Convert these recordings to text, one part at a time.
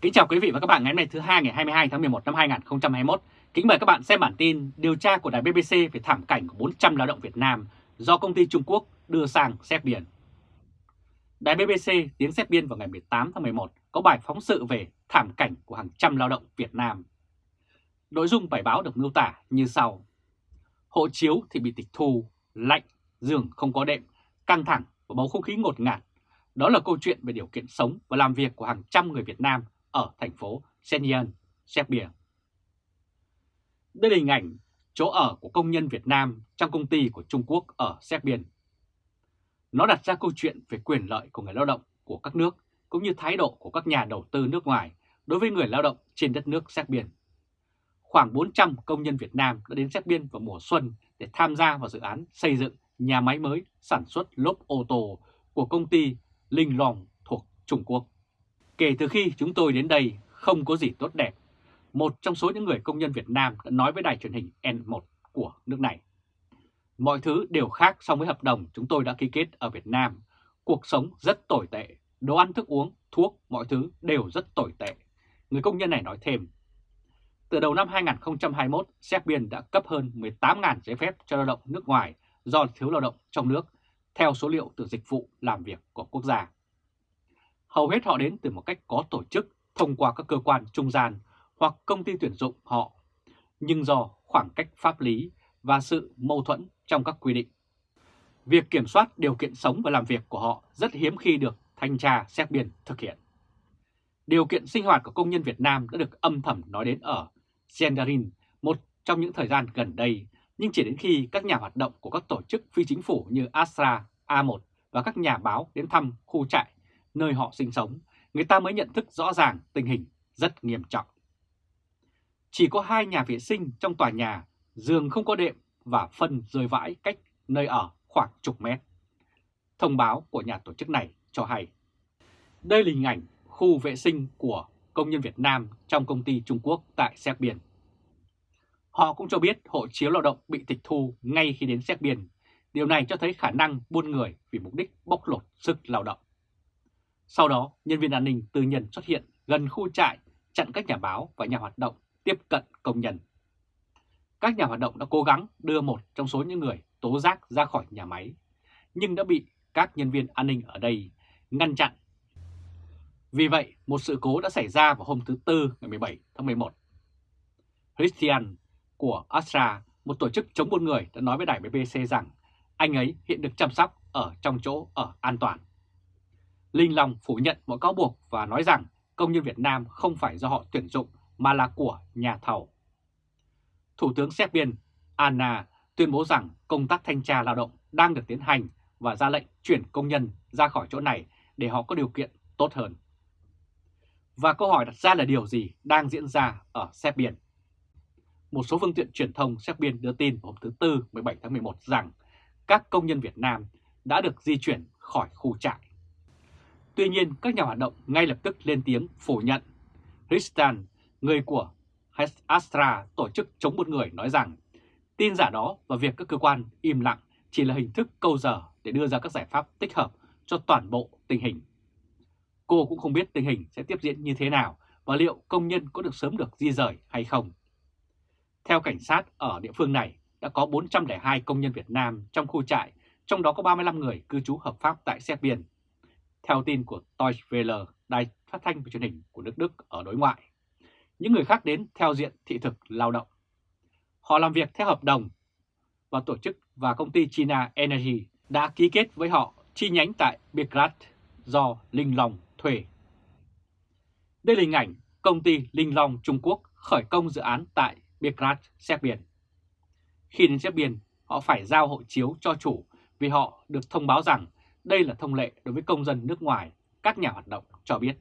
Kính chào quý vị và các bạn ngày hôm nay thứ hai ngày 22 tháng 11 năm 2021. Kính mời các bạn xem bản tin điều tra của đài BBC về thảm cảnh của 400 lao động Việt Nam do công ty Trung Quốc đưa sang xét biển. Đài BBC tiếng xét biên vào ngày 18 tháng 11 có bài phóng sự về thảm cảnh của hàng trăm lao động Việt Nam. Nội dung bài báo được miêu tả như sau. Hộ chiếu thì bị tịch thu, lạnh, giường không có đệm, căng thẳng và bầu không khí ngột ngạt. Đó là câu chuyện về điều kiện sống và làm việc của hàng trăm người Việt Nam ở thành phố Shenyang, Serbia. Đây là hình ảnh chỗ ở của công nhân Việt Nam trong công ty của Trung Quốc ở Serbia. Nó đặt ra câu chuyện về quyền lợi của người lao động của các nước cũng như thái độ của các nhà đầu tư nước ngoài đối với người lao động trên đất nước Serbia. Khoảng 400 công nhân Việt Nam đã đến Serbia vào mùa xuân để tham gia vào dự án xây dựng nhà máy mới sản xuất lốp ô tô của công ty Linh Long thuộc Trung Quốc. Kể từ khi chúng tôi đến đây không có gì tốt đẹp, một trong số những người công nhân Việt Nam đã nói với đài truyền hình N1 của nước này. Mọi thứ đều khác so với hợp đồng chúng tôi đã ký kết ở Việt Nam. Cuộc sống rất tồi tệ, đồ ăn thức uống, thuốc, mọi thứ đều rất tồi tệ. Người công nhân này nói thêm. Từ đầu năm 2021, Serbia đã cấp hơn 18.000 giấy phép cho lao động nước ngoài do thiếu lao động trong nước, theo số liệu từ dịch vụ làm việc của quốc gia. Hầu hết họ đến từ một cách có tổ chức thông qua các cơ quan trung gian hoặc công ty tuyển dụng họ, nhưng do khoảng cách pháp lý và sự mâu thuẫn trong các quy định. Việc kiểm soát điều kiện sống và làm việc của họ rất hiếm khi được thanh tra xét biên thực hiện. Điều kiện sinh hoạt của công nhân Việt Nam đã được âm thầm nói đến ở Gendarin một trong những thời gian gần đây, nhưng chỉ đến khi các nhà hoạt động của các tổ chức phi chính phủ như Astra, A1 và các nhà báo đến thăm khu trại nơi họ sinh sống, người ta mới nhận thức rõ ràng tình hình rất nghiêm trọng. Chỉ có hai nhà vệ sinh trong tòa nhà, giường không có đệm và phân rơi vãi cách nơi ở khoảng chục mét. Thông báo của nhà tổ chức này cho hay. Đây là hình ảnh khu vệ sinh của công nhân Việt Nam trong công ty Trung Quốc tại Serbia. Họ cũng cho biết hộ chiếu lao động bị tịch thu ngay khi đến Serbia. Điều này cho thấy khả năng buôn người vì mục đích bóc lột sức lao động. Sau đó, nhân viên an ninh tư nhân xuất hiện gần khu trại chặn các nhà báo và nhà hoạt động tiếp cận công nhân. Các nhà hoạt động đã cố gắng đưa một trong số những người tố giác ra khỏi nhà máy, nhưng đã bị các nhân viên an ninh ở đây ngăn chặn. Vì vậy, một sự cố đã xảy ra vào hôm thứ Tư ngày 17 tháng 11. Christian của Astra, một tổ chức chống buôn người đã nói với đài BBC rằng anh ấy hiện được chăm sóc ở trong chỗ ở an toàn. Linh Long phủ nhận mọi cáo buộc và nói rằng công nhân Việt Nam không phải do họ tuyển dụng mà là của nhà thầu. Thủ tướng Serbia Anna tuyên bố rằng công tác thanh tra lao động đang được tiến hành và ra lệnh chuyển công nhân ra khỏi chỗ này để họ có điều kiện tốt hơn. Và câu hỏi đặt ra là điều gì đang diễn ra ở Serbia? Một số phương tiện truyền thông Serbia đưa tin hôm thứ Tư 17 tháng 11 rằng các công nhân Việt Nam đã được di chuyển khỏi khu trại. Tuy nhiên, các nhà hoạt động ngay lập tức lên tiếng phủ nhận. Ristan, người của Astra, tổ chức chống buôn người, nói rằng tin giả đó và việc các cơ quan im lặng chỉ là hình thức câu giờ để đưa ra các giải pháp tích hợp cho toàn bộ tình hình. Cô cũng không biết tình hình sẽ tiếp diễn như thế nào và liệu công nhân có được sớm được di rời hay không. Theo cảnh sát ở địa phương này, đã có 402 công nhân Việt Nam trong khu trại, trong đó có 35 người cư trú hợp pháp tại Serbia theo tin của Deutsche Welle, đài phát thanh và truyền hình của nước Đức ở đối ngoại. Những người khác đến theo diện thị thực lao động. Họ làm việc theo hợp đồng và tổ chức và công ty China Energy đã ký kết với họ chi nhánh tại Belgrade do Linh Long thuê. Đây là hình ảnh công ty Linh Long Trung Quốc khởi công dự án tại Belgrade, biển. Khi đến Serbia, họ phải giao hộ chiếu cho chủ vì họ được thông báo rằng đây là thông lệ đối với công dân nước ngoài, các nhà hoạt động cho biết.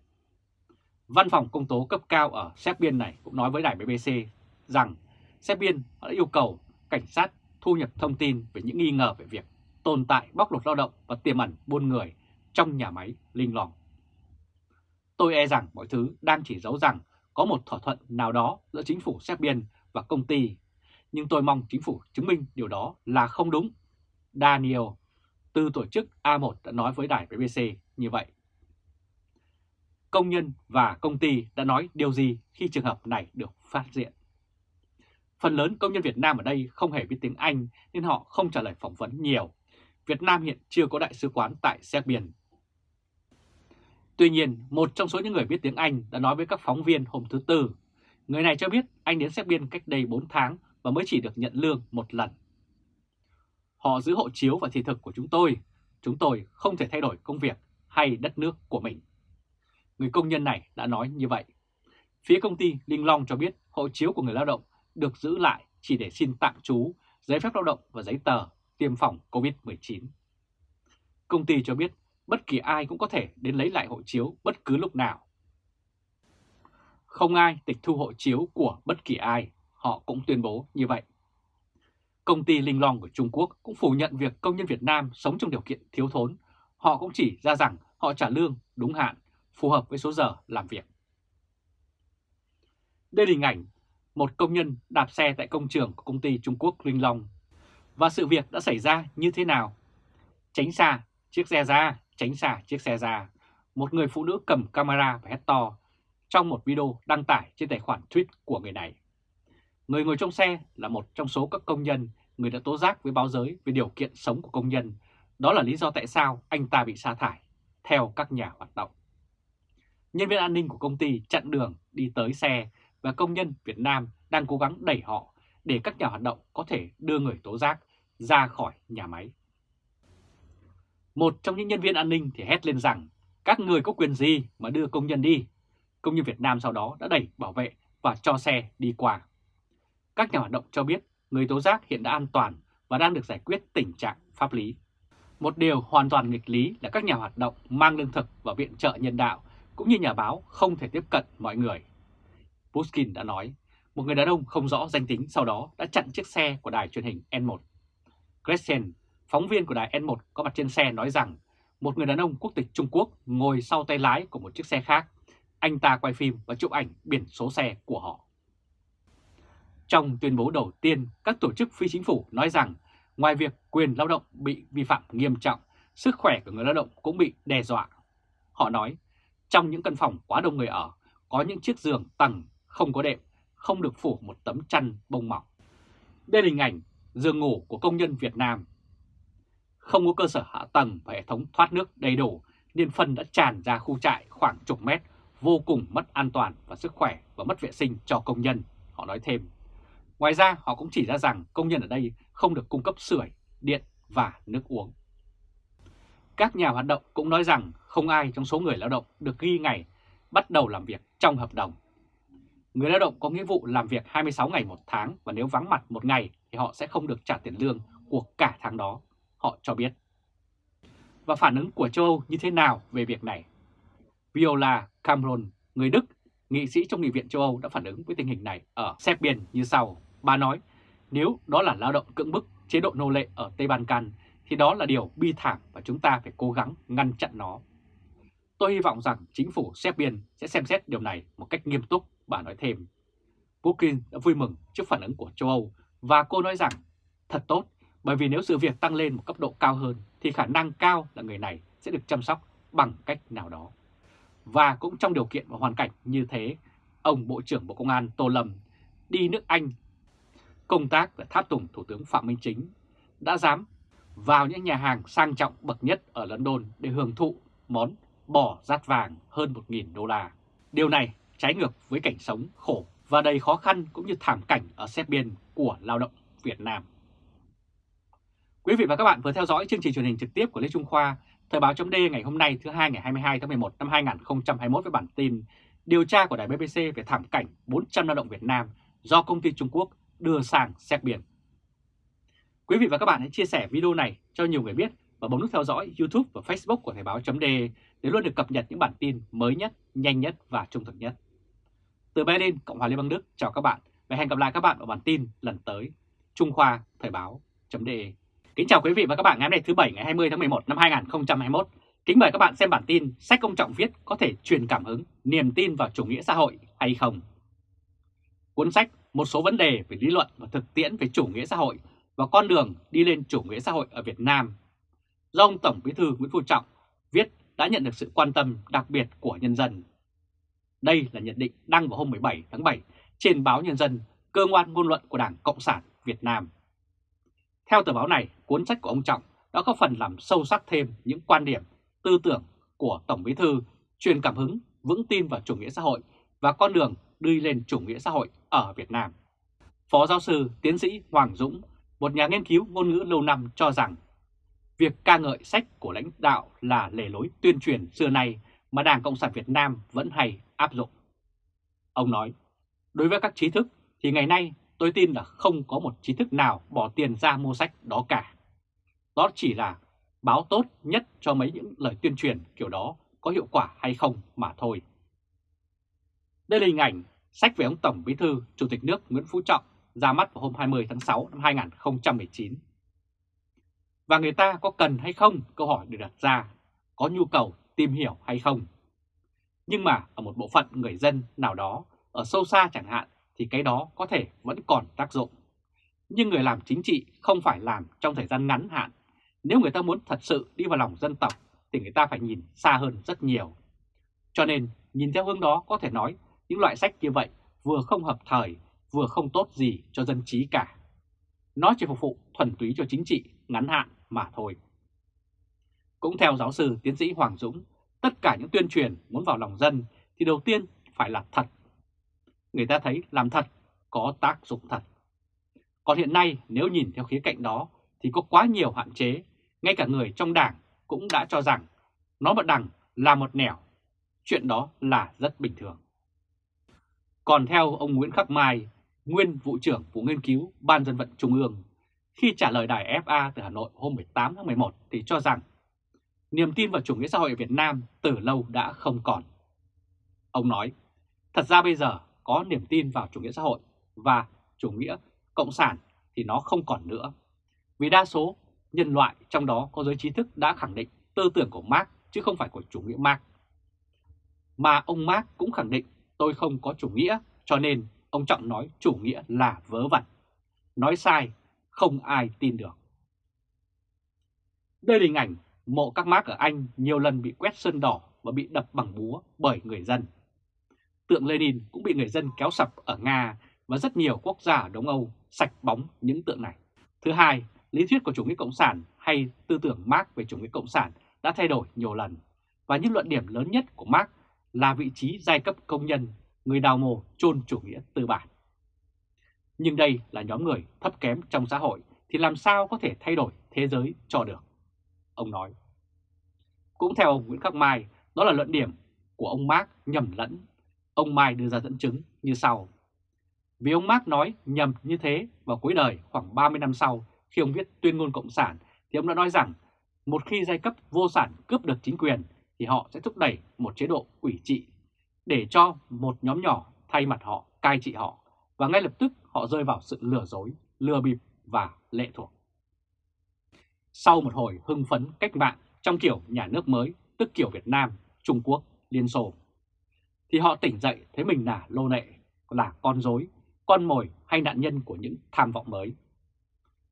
Văn phòng công tố cấp cao ở Serbia này cũng nói với đài BBC rằng Serbia đã yêu cầu cảnh sát thu nhập thông tin về những nghi ngờ về việc tồn tại bóc lột lao động và tiềm ẩn buôn người trong nhà máy Linh Long. Tôi e rằng mọi thứ đang chỉ giấu rằng có một thỏa thuận nào đó giữa chính phủ Serbia và công ty, nhưng tôi mong chính phủ chứng minh điều đó là không đúng. Daniel từ tổ chức A1 đã nói với đài BBC như vậy. công nhân và công ty đã nói điều gì khi trường hợp này được phát hiện. Phần lớn công nhân Việt Nam ở đây không hề biết tiếng Anh nên họ không trả lời phỏng vấn nhiều. Việt Nam hiện chưa có đại sứ quán tại Serbia. Tuy nhiên, một trong số những người biết tiếng Anh đã nói với các phóng viên hôm thứ Tư. Người này cho biết anh đến Serbia cách đây 4 tháng và mới chỉ được nhận lương một lần. Họ giữ hộ chiếu và thị thực của chúng tôi. Chúng tôi không thể thay đổi công việc hay đất nước của mình. Người công nhân này đã nói như vậy. Phía công ty Linh Long cho biết hộ chiếu của người lao động được giữ lại chỉ để xin tạm trú, giấy phép lao động và giấy tờ tiêm phòng COVID-19. Công ty cho biết bất kỳ ai cũng có thể đến lấy lại hộ chiếu bất cứ lúc nào. Không ai tịch thu hộ chiếu của bất kỳ ai, họ cũng tuyên bố như vậy. Công ty Linh Long của Trung Quốc cũng phủ nhận việc công nhân Việt Nam sống trong điều kiện thiếu thốn. Họ cũng chỉ ra rằng họ trả lương đúng hạn, phù hợp với số giờ làm việc. Đây là hình ảnh một công nhân đạp xe tại công trường của công ty Trung Quốc Linh Long. Và sự việc đã xảy ra như thế nào? Tránh xa chiếc xe ra, tránh xa chiếc xe ra. Một người phụ nữ cầm camera và hét to trong một video đăng tải trên tài khoản tweet của người này. Người ngồi trong xe là một trong số các công nhân người đã tố giác với báo giới về điều kiện sống của công nhân. Đó là lý do tại sao anh ta bị sa thải, theo các nhà hoạt động. Nhân viên an ninh của công ty chặn đường đi tới xe và công nhân Việt Nam đang cố gắng đẩy họ để các nhà hoạt động có thể đưa người tố giác ra khỏi nhà máy. Một trong những nhân viên an ninh thì hét lên rằng các người có quyền gì mà đưa công nhân đi. Công nhân Việt Nam sau đó đã đẩy bảo vệ và cho xe đi qua. Các nhà hoạt động cho biết người tố giác hiện đã an toàn và đang được giải quyết tình trạng pháp lý. Một điều hoàn toàn nghịch lý là các nhà hoạt động mang lương thực và viện trợ nhân đạo cũng như nhà báo không thể tiếp cận mọi người. Pushkin đã nói, một người đàn ông không rõ danh tính sau đó đã chặn chiếc xe của đài truyền hình N1. Gretchen, phóng viên của đài N1 có mặt trên xe nói rằng một người đàn ông quốc tịch Trung Quốc ngồi sau tay lái của một chiếc xe khác. Anh ta quay phim và chụp ảnh biển số xe của họ. Trong tuyên bố đầu tiên, các tổ chức phi chính phủ nói rằng ngoài việc quyền lao động bị vi phạm nghiêm trọng, sức khỏe của người lao động cũng bị đe dọa. Họ nói, trong những căn phòng quá đông người ở, có những chiếc giường tầng không có đệm, không được phủ một tấm chăn bông mỏng. Đây là hình ảnh giường ngủ của công nhân Việt Nam. Không có cơ sở hạ tầng và hệ thống thoát nước đầy đủ nên phân đã tràn ra khu trại khoảng chục mét, vô cùng mất an toàn và sức khỏe và mất vệ sinh cho công nhân, họ nói thêm. Ngoài ra họ cũng chỉ ra rằng công nhân ở đây không được cung cấp sưởi, điện và nước uống. Các nhà hoạt động cũng nói rằng không ai trong số người lao động được ghi ngày bắt đầu làm việc trong hợp đồng. Người lao động có nghĩa vụ làm việc 26 ngày một tháng và nếu vắng mặt một ngày thì họ sẽ không được trả tiền lương của cả tháng đó, họ cho biết. Và phản ứng của châu Âu như thế nào về việc này? Viola Cameron, người Đức, nghị sĩ trong Nghị viện châu Âu đã phản ứng với tình hình này ở Serbia như sau. Bà nói, nếu đó là lao động cưỡng bức, chế độ nô lệ ở Tây Ban Can, thì đó là điều bi thảm và chúng ta phải cố gắng ngăn chặn nó. Tôi hy vọng rằng chính phủ Serbia sẽ xem xét điều này một cách nghiêm túc, bà nói thêm. Putin đã vui mừng trước phản ứng của châu Âu và cô nói rằng thật tốt bởi vì nếu sự việc tăng lên một cấp độ cao hơn thì khả năng cao là người này sẽ được chăm sóc bằng cách nào đó. Và cũng trong điều kiện và hoàn cảnh như thế, ông Bộ trưởng Bộ Công an Tô Lâm đi nước Anh công tác và tháp tùng Thủ tướng Phạm Minh Chính đã dám vào những nhà hàng sang trọng bậc nhất ở London để hưởng thụ món bò rát vàng hơn 1.000 đô la. Điều này trái ngược với cảnh sống khổ và đầy khó khăn cũng như thảm cảnh ở Biên của lao động Việt Nam. Quý vị và các bạn vừa theo dõi chương trình truyền hình trực tiếp của Lê Trung Khoa, Thời báo chấm ngày hôm nay thứ hai ngày 22 tháng 11 năm 2021 với bản tin Điều tra của đài BBC về thảm cảnh 400 lao động Việt Nam do công ty Trung Quốc đưa sang Biên. Quý vị và các bạn hãy chia sẻ video này cho nhiều người biết và bấm nút theo dõi YouTube và Facebook của Thời báo .de để luôn được cập nhật những bản tin mới nhất, nhanh nhất và trung thực nhất. Từ Berlin, Cộng hòa Liên bang Đức, chào các bạn và hẹn gặp lại các bạn ở bản tin lần tới. Trung Khoa Thời báo .de Kính chào quý vị và các bạn ngày hôm nay thứ Bảy ngày 20 tháng 11 năm 2021. Kính mời các bạn xem bản tin sách công trọng viết có thể truyền cảm hứng, niềm tin vào chủ nghĩa xã hội hay không. Cuốn sách một số vấn đề về lý luận và thực tiễn về chủ nghĩa xã hội và con đường đi lên chủ nghĩa xã hội ở Việt Nam do ông Tổng Bí thư Nguyễn Phú Trọng viết đã nhận được sự quan tâm đặc biệt của nhân dân. Đây là nhận định đăng vào hôm 17 tháng 7 trên báo Nhân dân, cơ quan ngôn luận của Đảng Cộng sản Việt Nam. Theo tờ báo này, cuốn sách của ông Trọng đã có phần làm sâu sắc thêm những quan điểm, tư tưởng của Tổng Bí Thư truyền cảm hứng, vững tin vào chủ nghĩa xã hội và con đường đi lên chủ nghĩa xã hội ở Việt Nam. Phó giáo sư tiến sĩ Hoàng Dũng, một nhà nghiên cứu ngôn ngữ lâu năm cho rằng việc ca ngợi sách của lãnh đạo là lề lối tuyên truyền xưa nay mà Đảng Cộng sản Việt Nam vẫn hay áp dụng. Ông nói, đối với các trí thức thì ngày nay tôi tin là không có một trí thức nào bỏ tiền ra mua sách đó cả. Đó chỉ là báo tốt nhất cho mấy những lời tuyên truyền kiểu đó có hiệu quả hay không mà thôi. Đây là hình ảnh sách về ông Tổng Bí thư Chủ tịch nước Nguyễn Phú Trọng ra mắt vào hôm 20 tháng 6 năm 2019. Và người ta có cần hay không? Câu hỏi được đặt ra. Có nhu cầu tìm hiểu hay không? Nhưng mà ở một bộ phận người dân nào đó, ở sâu xa chẳng hạn, thì cái đó có thể vẫn còn tác dụng. Nhưng người làm chính trị không phải làm trong thời gian ngắn hạn. Nếu người ta muốn thật sự đi vào lòng dân tộc thì người ta phải nhìn xa hơn rất nhiều. Cho nên nhìn theo hướng đó có thể nói những loại sách như vậy vừa không hợp thời, vừa không tốt gì cho dân trí cả. Nó chỉ phục vụ thuần túy cho chính trị ngắn hạn mà thôi. Cũng theo giáo sư tiến sĩ Hoàng Dũng, tất cả những tuyên truyền muốn vào lòng dân thì đầu tiên phải là thật. Người ta thấy làm thật có tác dụng thật. Còn hiện nay nếu nhìn theo khía cạnh đó thì có quá nhiều hạn chế, ngay cả người trong đảng cũng đã cho rằng nó một đằng là một nẻo. Chuyện đó là rất bình thường. Còn theo ông Nguyễn Khắc Mai, nguyên vụ trưởng vụ nghiên cứu Ban dân vận Trung ương, khi trả lời đài FA từ Hà Nội hôm 18 tháng 11 thì cho rằng niềm tin vào chủ nghĩa xã hội ở Việt Nam từ lâu đã không còn. Ông nói, thật ra bây giờ có niềm tin vào chủ nghĩa xã hội và chủ nghĩa cộng sản thì nó không còn nữa. Vì đa số nhân loại trong đó có giới trí thức đã khẳng định tư tưởng của Marx chứ không phải của chủ nghĩa Marx. Mà ông Marx cũng khẳng định tôi không có chủ nghĩa cho nên ông Trọng nói chủ nghĩa là vớ vẩn. Nói sai, không ai tin được. Đây là hình ảnh mộ các mác ở Anh nhiều lần bị quét sơn đỏ và bị đập bằng búa bởi người dân. Tượng Lenin cũng bị người dân kéo sập ở Nga và rất nhiều quốc gia ở Đông Âu sạch bóng những tượng này. Thứ hai, lý thuyết của chủ nghĩa cộng sản hay tư tưởng Marx về chủ nghĩa cộng sản đã thay đổi nhiều lần và những luận điểm lớn nhất của Marx là vị trí giai cấp công nhân, người đào mồ chôn chủ nghĩa tư bản. Nhưng đây là nhóm người thấp kém trong xã hội thì làm sao có thể thay đổi thế giới cho được, ông nói. Cũng theo ông Nguyễn Khắc Mai, đó là luận điểm của ông Marx nhầm lẫn. Ông Mai đưa ra dẫn chứng như sau. Vì ông Marx nói nhầm như thế vào cuối đời khoảng 30 năm sau khi ông viết tuyên ngôn Cộng sản thì ông đã nói rằng một khi giai cấp vô sản cướp được chính quyền thì họ sẽ thúc đẩy một chế độ ủy trị để cho một nhóm nhỏ thay mặt họ cai trị họ và ngay lập tức họ rơi vào sự lừa dối, lừa bịp và lệ thuộc. Sau một hồi hưng phấn cách mạng trong kiểu nhà nước mới, tức kiểu Việt Nam, Trung Quốc, Liên Xô, thì họ tỉnh dậy thấy mình là lô nệ, là con dối, con mồi hay nạn nhân của những tham vọng mới.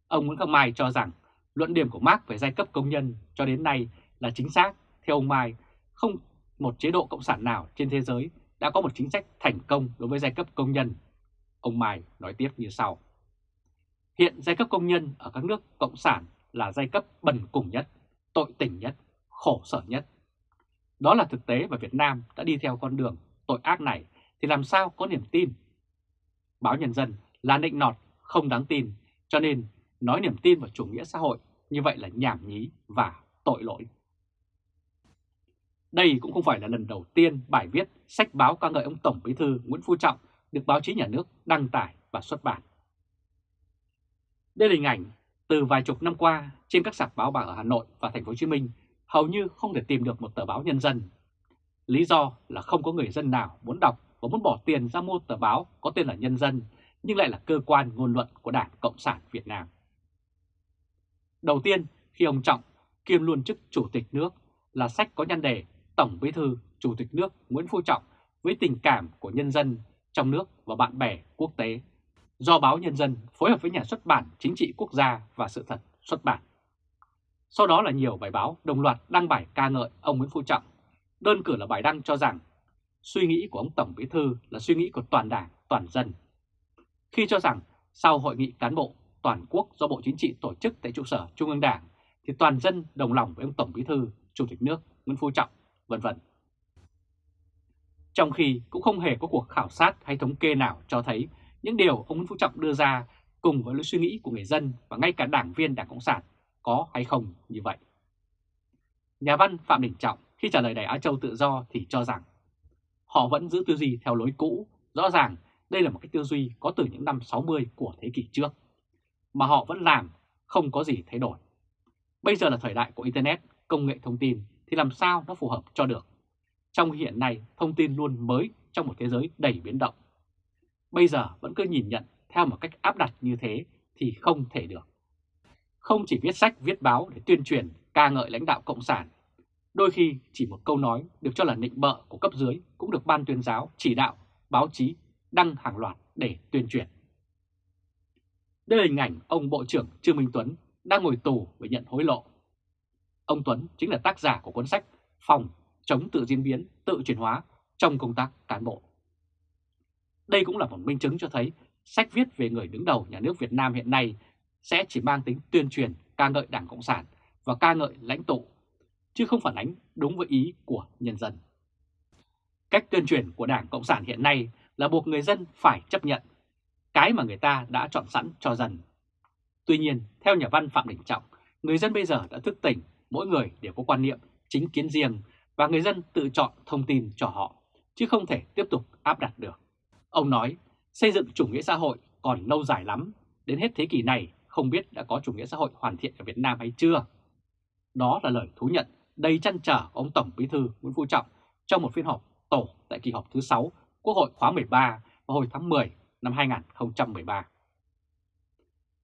Ông Nguyễn Khắc Mai cho rằng luận điểm của Marx về giai cấp công nhân cho đến nay là chính xác. Theo ông Mai, không một chế độ cộng sản nào trên thế giới đã có một chính sách thành công đối với giai cấp công nhân. Ông Mai nói tiếp như sau. Hiện giai cấp công nhân ở các nước cộng sản là giai cấp bần cùng nhất, tội tình nhất, khổ sở nhất. Đó là thực tế và Việt Nam đã đi theo con đường tội ác này thì làm sao có niềm tin. Báo Nhân dân là nịnh nọt, không đáng tin, cho nên nói niềm tin vào chủ nghĩa xã hội như vậy là nhảm nhí và tội lỗi. Đây cũng không phải là lần đầu tiên bài viết sách báo ca ngợi ông Tổng Bí thư Nguyễn Phú Trọng được báo chí nhà nước đăng tải và xuất bản. Đây là hình ảnh từ vài chục năm qua trên các sạp báo bạc ở Hà Nội và Thành phố Hồ Chí Minh hầu như không thể tìm được một tờ báo nhân dân. Lý do là không có người dân nào muốn đọc và muốn bỏ tiền ra mua tờ báo có tên là Nhân dân nhưng lại là cơ quan ngôn luận của Đảng Cộng sản Việt Nam. Đầu tiên, khi ông Trọng kiêm luôn chức Chủ tịch nước là sách có nhan đề Tổng Bí thư Chủ tịch nước Nguyễn Phú Trọng với tình cảm của nhân dân trong nước và bạn bè quốc tế do báo Nhân dân phối hợp với nhà xuất bản Chính trị Quốc gia và Sự thật xuất bản. Sau đó là nhiều bài báo đồng loạt đăng bài ca ngợi ông Nguyễn Phú Trọng. Đơn cử là bài đăng cho rằng suy nghĩ của ông Tổng Bí Thư là suy nghĩ của toàn đảng, toàn dân. Khi cho rằng sau hội nghị cán bộ toàn quốc do Bộ Chính trị tổ chức tại trụ sở Trung ương Đảng thì toàn dân đồng lòng với ông Tổng Bí Thư, Chủ tịch nước Nguyễn Phú Trọng, vân vân. Trong khi cũng không hề có cuộc khảo sát hay thống kê nào cho thấy những điều ông Nguyễn Phú Trọng đưa ra cùng với lối suy nghĩ của người dân và ngay cả đảng viên Đảng Cộng sản có hay không như vậy. Nhà văn Phạm Đình Trọng khi trả lời Đài Á Châu Tự Do thì cho rằng họ vẫn giữ tư duy theo lối cũ, rõ ràng đây là một cái tư duy có từ những năm 60 của thế kỷ trước, mà họ vẫn làm, không có gì thay đổi. Bây giờ là thời đại của Internet, công nghệ thông tin thì làm sao nó phù hợp cho được. Trong hiện nay, thông tin luôn mới trong một thế giới đầy biến động. Bây giờ vẫn cứ nhìn nhận theo một cách áp đặt như thế thì không thể được. Không chỉ viết sách, viết báo để tuyên truyền, ca ngợi lãnh đạo Cộng sản, đôi khi chỉ một câu nói được cho là nịnh bợ của cấp dưới cũng được ban tuyên giáo, chỉ đạo, báo chí đăng hàng loạt để tuyên truyền. Đây là hình ảnh ông Bộ trưởng Trương Minh Tuấn đang ngồi tù vì nhận hối lộ. Ông Tuấn chính là tác giả của cuốn sách Phòng chống tự diễn biến, tự chuyển hóa trong công tác cán bộ. Đây cũng là một minh chứng cho thấy sách viết về người đứng đầu nhà nước Việt Nam hiện nay sẽ chỉ mang tính tuyên truyền ca ngợi Đảng Cộng sản và ca ngợi lãnh tụ, chứ không phản ánh đúng với ý của nhân dân. Cách tuyên truyền của Đảng Cộng sản hiện nay là buộc người dân phải chấp nhận cái mà người ta đã chọn sẵn cho dần. Tuy nhiên, theo nhà văn Phạm Đình Trọng, người dân bây giờ đã thức tỉnh, mỗi người đều có quan niệm chính kiến riêng và người dân tự chọn thông tin cho họ, chứ không thể tiếp tục áp đặt được. Ông nói, xây dựng chủ nghĩa xã hội còn lâu dài lắm, đến hết thế kỷ này không biết đã có chủ nghĩa xã hội hoàn thiện ở Việt Nam hay chưa. Đó là lời thú nhận đầy chăn trở của ông Tổng Bí thư Nguyễn Phú Trọng trong một phiên họp tổ tại kỳ họp thứ 6 Quốc hội khóa 13 vào hồi tháng 10 năm 2013.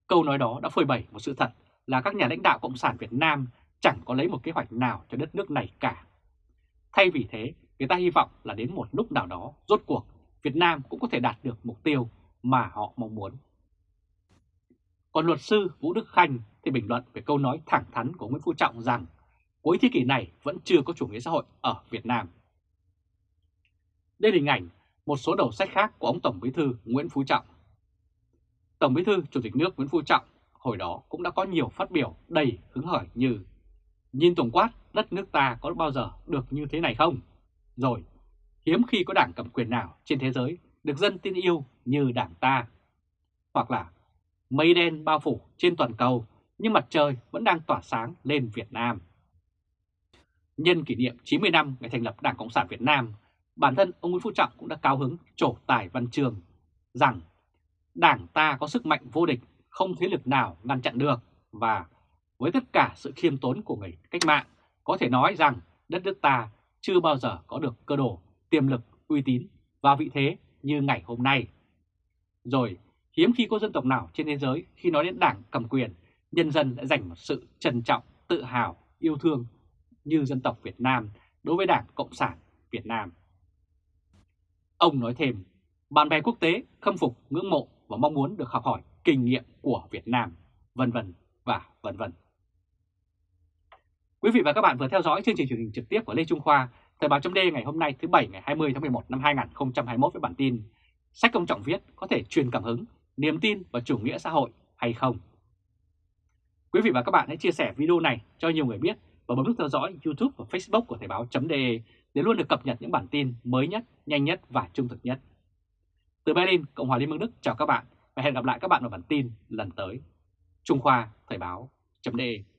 Câu nói đó đã phơi bày một sự thật là các nhà lãnh đạo Cộng sản Việt Nam chẳng có lấy một kế hoạch nào cho đất nước này cả. Thay vì thế, người ta hy vọng là đến một lúc nào đó, rốt cuộc, Việt Nam cũng có thể đạt được mục tiêu mà họ mong muốn. Còn luật sư Vũ Đức Khanh thì bình luận về câu nói thẳng thắn của Nguyễn Phú Trọng rằng cuối thế kỷ này vẫn chưa có chủ nghĩa xã hội ở Việt Nam. Đây là hình ảnh một số đầu sách khác của ông Tổng Bí thư Nguyễn Phú Trọng. Tổng Bí thư Chủ tịch nước Nguyễn Phú Trọng hồi đó cũng đã có nhiều phát biểu đầy hứng khởi như Nhìn tổng quát đất nước ta có bao giờ được như thế này không? Rồi, hiếm khi có đảng cầm quyền nào trên thế giới được dân tin yêu như đảng ta. Hoặc là mây đen bao phủ trên toàn cầu nhưng mặt trời vẫn đang tỏa sáng lên Việt Nam. Nhân kỷ niệm 90 năm ngày thành lập Đảng Cộng sản Việt Nam, bản thân ông Nguyễn Phú Trọng cũng đã cao hứng trổ tài văn trường rằng Đảng ta có sức mạnh vô địch, không thế lực nào ngăn chặn được và với tất cả sự khiêm tốn của người cách mạng, có thể nói rằng đất nước ta chưa bao giờ có được cơ đồ, tiềm lực, uy tín và vị thế như ngày hôm nay. Rồi, hiếm khi có dân tộc nào trên thế giới khi nói đến đảng cầm quyền, nhân dân đã dành một sự trân trọng, tự hào, yêu thương như dân tộc Việt Nam đối với Đảng Cộng sản Việt Nam. Ông nói thêm, bạn bè quốc tế khâm phục, ngưỡng mộ và mong muốn được học hỏi kinh nghiệm của Việt Nam, vân vân và vân vân. Quý vị và các bạn vừa theo dõi chương trình truyền hình trực tiếp của Lê Trung Khoa, Thời báo chấm ngày hôm nay thứ Bảy ngày 20 tháng 11 năm 2021 với bản tin Sách công trọng viết có thể truyền cảm hứng, niềm tin và chủ nghĩa xã hội hay không? Quý vị và các bạn hãy chia sẻ video này cho nhiều người biết và bấm nút theo dõi YouTube và Facebook của Thời báo.de để luôn được cập nhật những bản tin mới nhất, nhanh nhất và trung thực nhất. Từ Berlin, Cộng hòa Liên bang Đức chào các bạn và hẹn gặp lại các bạn ở bản tin lần tới. Trung Khoa Thời báo.de